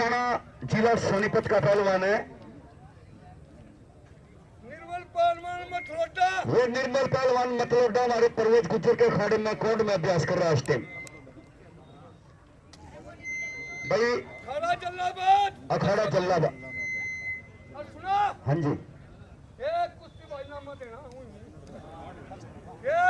सिसाना जिला सोनीपत का पहलवान है। निर्मल वो निर्मल पहलवान मतलोडा हमारे परवेज गुजर के अखाड़े में कोर्ट में अभ्यास कर रहा है इस टाइम भाई खड़ा जल्लाबाद। अखाड़ा जल्लाबा और हाँ जी। ये कुश्ती देना ये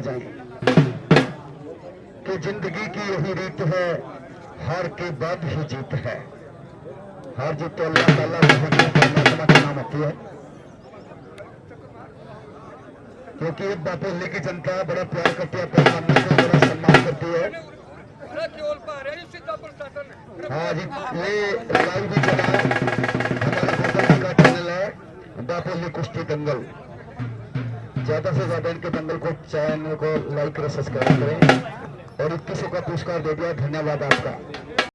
जाएँ कि ज़िंदगी की यही रीत है, हार के बाद ही जीत है। हार जीत तो अल्लाह ताला परमात्मा के नाम होती है। क्योंकि ये बापोली की जनता बड़ा प्यार करती है, अपने मामले को बड़ा सम्मान करती है। हैं जी, ये लाइव भी चला। हमारा का चैनल है बापोली कुश्ती दंगल। ज़्यादा से ज़्यादा इनके दंगल को चैनल को लाइक और सब्सक्राइब करें। और इक्कीसों का पुरस्कार दे दिया। धन्यवाद आपका।